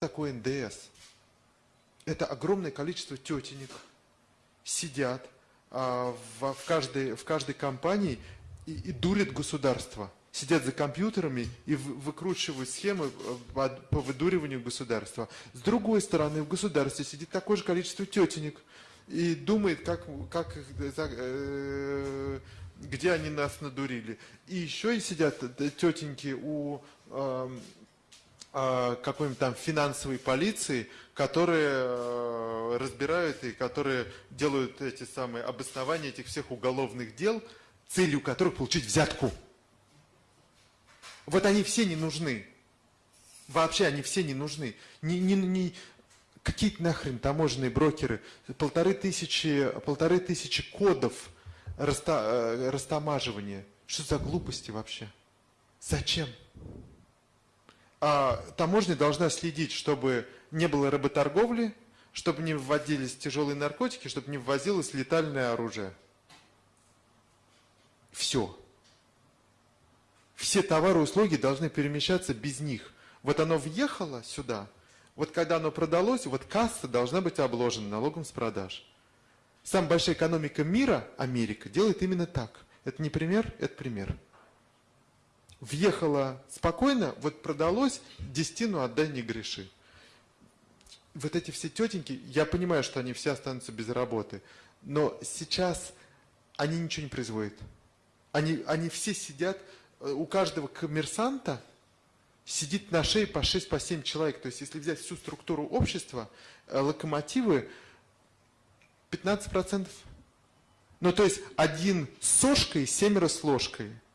такое НДС? Это огромное количество тетенек сидят а, в, в, каждой, в каждой компании и, и дурят государство. Сидят за компьютерами и выкручивают схемы э, по, выдуриванию государства. С другой стороны, в государстве сидит такое же количество тетенек и думает, как, как их, э, где они нас надурили. И еще и сидят тетеньки у э, э, какой-нибудь там финансовой полиции, которые э, разбирают и которые делают эти самые обоснования этих всех уголовных дел, целью которых получить взятку. Вот они все не нужны. Вообще они все не нужны. Не, не, не, какие-то нахрен таможенные брокеры, полторы тысячи, полторы тысячи кодов раста, э, растамаживания. Что за глупости вообще? Зачем? А таможня должна следить, чтобы не было работорговли, чтобы не вводились тяжелые наркотики, чтобы не ввозилось летальное оружие. Все. Все товары и услуги должны перемещаться без них. Вот оно въехало сюда, вот когда оно продалось, вот касса должна быть обложена налогом с продаж. Самая большая экономика мира, Америка, делает именно так. Это не пример, это пример. Въехала спокойно, вот продалось, десятину отдай, не греши. Вот эти все тетеньки, я понимаю, что они все останутся без работы, но сейчас они ничего не производят. Они, они все сидят, э, у каждого коммерсанта сидит на шее по 6, по 7 человек. То есть, если взять всю структуру общества, э, локомотивы 15%. Ну, то есть, один с сошкой, семеро с ложкой –